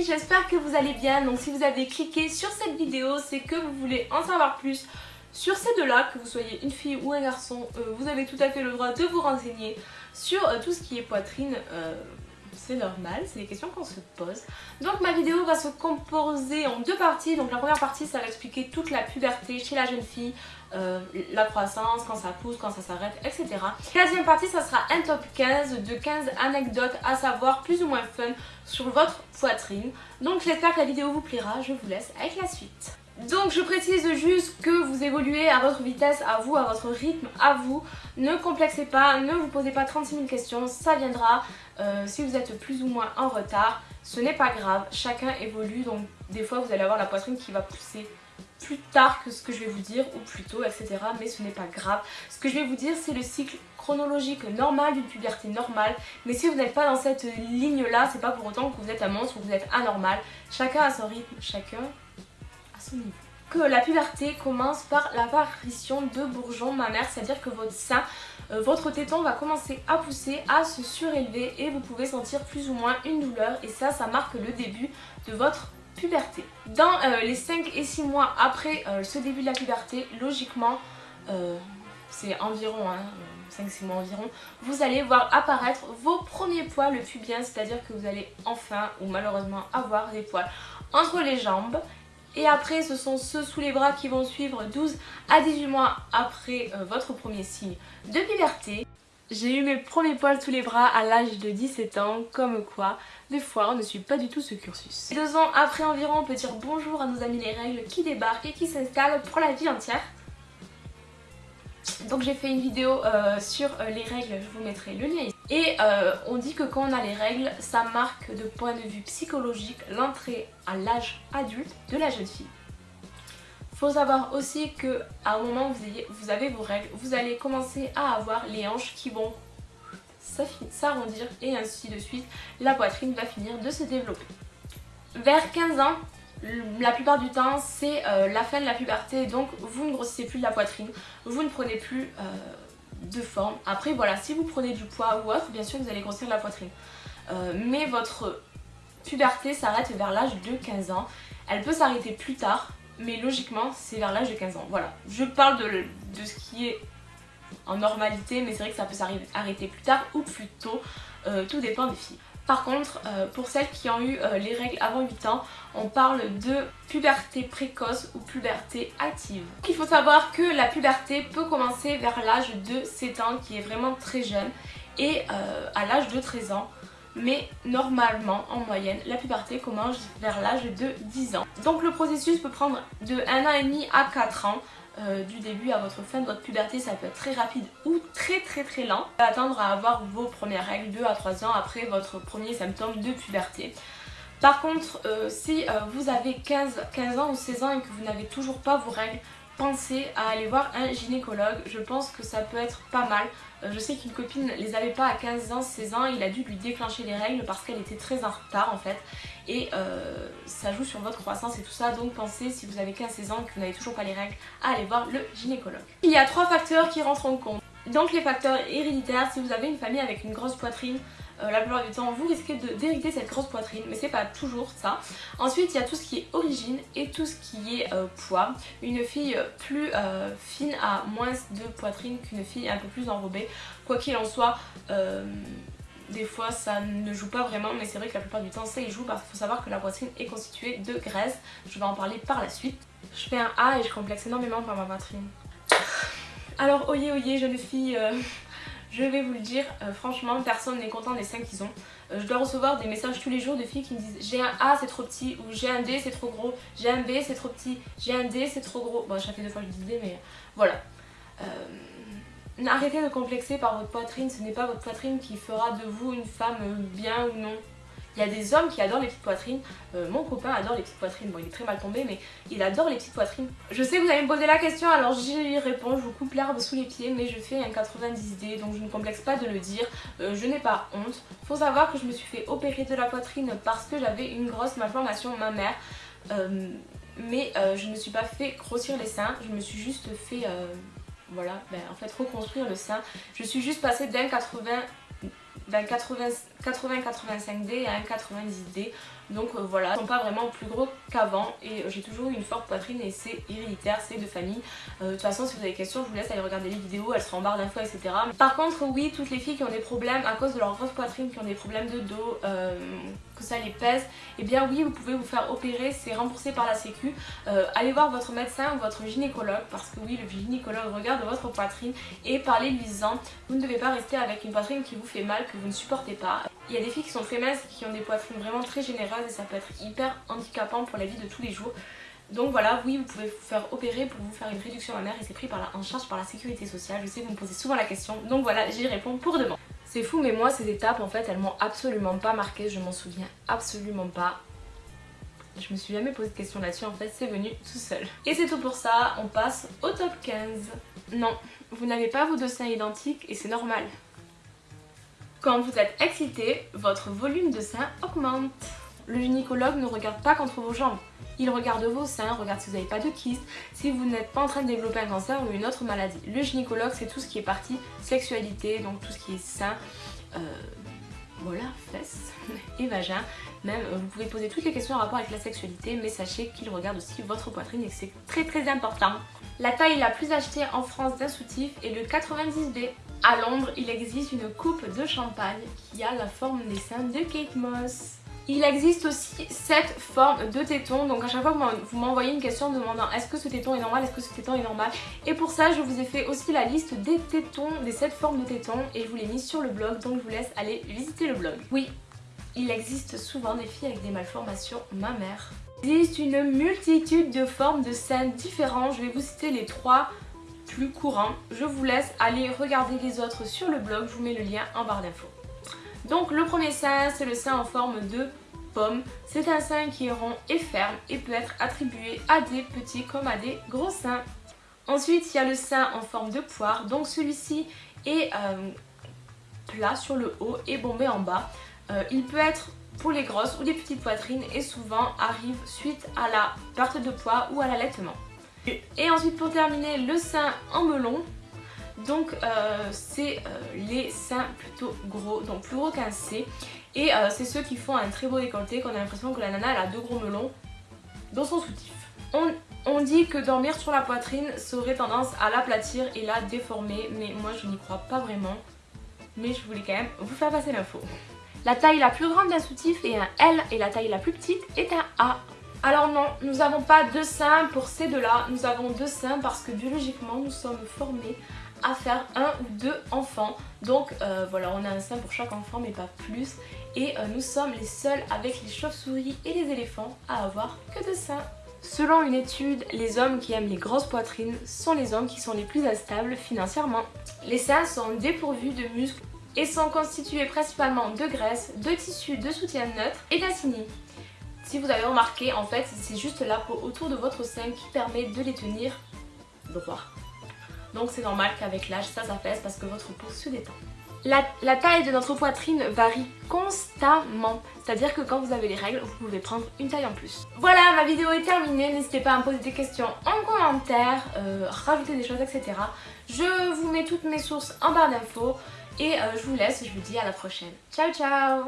J'espère que vous allez bien. Donc si vous avez cliqué sur cette vidéo, c'est que vous voulez en savoir plus sur ces deux-là, que vous soyez une fille ou un garçon, euh, vous avez tout à fait le droit de vous renseigner sur euh, tout ce qui est poitrine. Euh, c'est normal, c'est des questions qu'on se pose. Donc ma vidéo va se composer en deux parties. Donc la première partie, ça va expliquer toute la puberté chez la jeune fille, euh, la croissance, quand ça pousse, quand ça s'arrête, etc. La deuxième partie, ça sera un top 15 de 15 anecdotes à savoir plus ou moins fun sur votre poitrine. Donc j'espère que la vidéo vous plaira, je vous laisse avec la suite. Donc je précise juste que vous évoluez à votre vitesse, à vous, à votre rythme, à vous. Ne complexez pas, ne vous posez pas 36 000 questions, ça viendra. Euh, si vous êtes plus ou moins en retard, ce n'est pas grave, chacun évolue. Donc des fois vous allez avoir la poitrine qui va pousser plus tard que ce que je vais vous dire ou plus tôt etc mais ce n'est pas grave. Ce que je vais vous dire c'est le cycle chronologique normal d'une puberté normale. Mais si vous n'êtes pas dans cette ligne là c'est pas pour autant que vous êtes un monstre ou que vous êtes anormal. Chacun a son rythme chacun que la puberté commence par l'apparition de bourgeons mammaires, c'est-à-dire que votre sein, euh, votre téton va commencer à pousser, à se surélever et vous pouvez sentir plus ou moins une douleur. Et ça, ça marque le début de votre puberté. Dans euh, les 5 et 6 mois après euh, ce début de la puberté, logiquement, c'est environ 5-6 mois environ, vous allez voir apparaître vos premiers poils pubiens, c'est-à-dire que vous allez enfin ou malheureusement avoir des poils entre les jambes et après, ce sont ceux sous les bras qui vont suivre 12 à 18 mois après euh, votre premier signe de puberté. J'ai eu mes premiers poils sous les bras à l'âge de 17 ans, comme quoi, des fois, on ne suit pas du tout ce cursus. Deux ans après environ, on peut dire bonjour à nos amis les règles qui débarquent et qui s'installent pour la vie entière. Donc j'ai fait une vidéo euh, sur euh, les règles, je vous mettrai le lien ici. Et euh, on dit que quand on a les règles, ça marque de point de vue psychologique l'entrée à l'âge adulte de la jeune fille. Faut savoir aussi que à un moment où vous, avez vos règles, vous allez commencer à avoir les hanches qui vont s'arrondir et ainsi de suite. La poitrine va finir de se développer. Vers 15 ans, la plupart du temps c'est euh, la fin de la puberté donc vous ne grossissez plus de la poitrine, vous ne prenez plus euh, de forme. Après voilà, si vous prenez du poids ou autre, bien sûr vous allez grossir la poitrine. Euh, mais votre puberté s'arrête vers l'âge de 15 ans. Elle peut s'arrêter plus tard, mais logiquement c'est vers l'âge de 15 ans. Voilà, je parle de, ce qui est en normalité, mais c'est vrai que ça peut s'arrêter plus tard ou plus tôt, tout dépend des filles. Par contre, euh, pour celles qui ont eu euh, les règles avant 8 ans, on parle de puberté précoce ou puberté active. Il faut savoir que la puberté peut commencer vers l'âge de 7 ans, qui est vraiment très jeune, et euh, à l'âge de 13 ans. Mais normalement, en moyenne, la puberté commence vers l'âge de 10 ans. Donc le processus peut prendre de 1 an et demi à 4 ans. Euh, du début à votre fin de votre puberté, ça peut être très rapide ou très très très lent. Attendre à avoir vos premières règles 2 à 3 ans après votre premier symptôme de puberté. Par contre, euh, si euh, vous avez 15, 15 ans ou 16 ans et que vous n'avez toujours pas vos règles, pensez à aller voir un gynécologue. Je pense que ça peut être pas mal. Euh, je sais qu'une copine les avait pas à 15 ans, 16 ans. Il a dû lui déclencher les règles parce qu'elle était très en retard en fait. Et euh, ça joue sur votre croissance et tout ça. Donc pensez, si vous avez 15-16 ans que vous n'avez toujours pas les règles, à aller voir le gynécologue. Il y a trois facteurs qui rentrent en compte. Donc les facteurs héréditaires, si vous avez une famille avec une grosse poitrine, euh, la plupart du temps vous risquez d'hériter cette grosse poitrine mais c'est pas toujours ça. Ensuite il y a tout ce qui est origine et tout ce qui est euh, poids. Une fille plus euh, fine a moins de poitrine qu'une fille un peu plus enrobée. Quoi qu'il en soit, des fois ça ne joue pas vraiment mais c'est vrai que la plupart du temps ça y joue parce qu'il faut savoir que la poitrine est constituée de graisse. Je vais en parler par la suite. Je fais un A et je complexe énormément par ma poitrine. Alors oyez oyez jeune fille je vais vous le dire, euh, franchement, personne n'est content des seins qu'ils ont. Euh, je dois recevoir des messages tous les jours de filles qui me disent j'ai un A c'est trop petit ou j'ai un D c'est trop gros, j'ai un B c'est trop petit, j'ai un D c'est trop gros. Bon, ça fait deux fois que je D, mais voilà. Euh, arrêtez de complexer par votre poitrine, ce n'est pas votre poitrine qui fera de vous une femme bien ou non. Il y a des hommes qui adorent les petites poitrines. Euh, mon copain adore les petites poitrines. Bon, il est très mal tombé, mais il adore les petites poitrines. Je sais que vous allez me poser la question, alors j'y réponds. Je vous coupe l'herbe sous les pieds, mais je fais un 90D, donc je ne complexe pas de le dire. Euh, je n'ai pas honte. Faut savoir que je me suis fait opérer de la poitrine parce que j'avais une grosse malformation mammaire. Euh, mais je ne me suis pas fait grossir les seins. Je me suis juste fait... voilà, ben, en fait reconstruire le sein. Je suis juste passée d'un 80 d'un 80, 80-85D et un 90D. Donc euh, voilà, ils sont pas vraiment plus gros qu'avant et j'ai toujours eu une forte poitrine et c'est héréditaire, c'est de famille. Euh, de toute façon, si vous avez des questions, je vous laisse aller regarder les vidéos, elles seront en barre d'infos, etc. Par contre, oui, toutes les filles qui ont des problèmes à cause de leur grosse poitrine, qui ont des problèmes de dos, euh, que ça les pèse, et eh bien oui, vous pouvez vous faire opérer, c'est remboursé par la sécu. allez voir votre médecin ou votre gynécologue parce que oui, le gynécologue regarde votre poitrine et parlez-lui-en. Vous ne devez pas rester avec une poitrine qui vous fait mal, que vous ne supportez pas. Il y a des filles qui sont très minces qui ont des poitrines vraiment très généreuses et ça peut être hyper handicapant pour la vie de tous les jours. Donc voilà, oui, vous pouvez vous faire opérer pour vous faire une réduction mammaire et c'est pris en charge par la sécurité sociale. Je sais, vous me posez souvent la question, donc voilà, j'y réponds pour demain. C'est fou, mais moi, ces étapes, en fait, elles m'ont absolument pas marqué, je m'en souviens absolument pas. Je me suis jamais posé de question là-dessus, en fait, c'est venu tout seul. Et c'est tout pour ça, on passe au top 15. Non, vous n'avez pas vos deux seins identiques et c'est normal. Quand vous êtes excité, votre volume de sein augmente. Le gynécologue ne regarde pas contre vos jambes. Il regarde vos seins, regarde si vous n'avez pas de kyste, si vous n'êtes pas en train de développer un cancer ou une autre maladie. Le gynécologue, c'est tout ce qui est partie sexualité, donc tout ce qui est sein, euh, voilà, fesses et vagin. Même, euh, vous pouvez poser toutes les questions en rapport avec la sexualité, mais sachez qu'il regarde aussi votre poitrine et c'est très très important. La taille la plus achetée en France d'un soutif est le 90B. À Londres, il existe une coupe de champagne qui a la forme des seins de Kate Moss. Il existe aussi cette forme de téton, donc à chaque fois que vous m'envoyez une question demandant est-ce que ce téton est normal, est-ce que ce téton est normal? Et pour ça je vous ai fait aussi la liste des tétons, des 7 formes de tétons et je vous l'ai mis sur le blog donc je vous laisse aller visiter le blog. Oui, il existe souvent des filles avec des malformations mammaires. Il existe une multitude de formes de seins différents, je vais vous citer les trois plus courants. Je vous laisse aller regarder les autres sur le blog, je vous mets le lien en barre d'infos. Donc le premier sein, c'est le sein en forme de pomme. C'est un sein qui est rond et ferme et peut être attribué à des petits comme à des gros seins. Ensuite, il y a le sein en forme de poire. Donc celui-ci est euh, plat sur le haut et bombé en bas. Euh, il peut être pour les grosses ou les petites poitrines et souvent arrive suite à la perte de poids ou à l'allaitement. Et ensuite pour terminer, le sein en melon. Donc euh, c'est euh, les seins plutôt gros, donc plus gros qu'un C. Et euh, c'est ceux qui font un très beau décolleté, qu'on a l'impression que la nana elle a deux gros melons dans son soutif. On, on dit que dormir sur la poitrine, ça aurait tendance à l'aplatir et la déformer, mais moi je n'y crois pas vraiment. Mais je voulais quand même vous faire passer l'info. La taille la plus grande d'un soutif est un L et la taille la plus petite est un A. Alors non, nous n'avons pas deux seins pour ces deux-là, nous avons deux seins parce que biologiquement nous sommes formés à faire un ou deux enfants. Donc euh, voilà, on a un sein pour chaque enfant mais pas plus. Et euh, nous sommes les seuls avec les chauves-souris et les éléphants à avoir que deux seins. Selon une étude, les hommes qui aiment les grosses poitrines sont les hommes qui sont les plus instables financièrement. Les seins sont dépourvus de muscles et sont constitués principalement de graisse, de tissu de soutien neutre et d'acini. Si vous avez remarqué, en fait, c'est juste la peau autour de votre sein qui permet de les tenir droits. Donc c'est normal qu'avec l'âge ça s'affaisse parce que votre peau se détend. La, taille de notre poitrine varie constamment, c'est-à-dire que quand vous avez les règles, vous pouvez prendre une taille en plus. Voilà, ma vidéo est terminée, n'hésitez pas à me poser des questions en commentaire, euh, rajouter des choses, etc. Je vous mets toutes mes sources en barre d'infos et euh, je vous laisse, je vous dis à la prochaine. Ciao ciao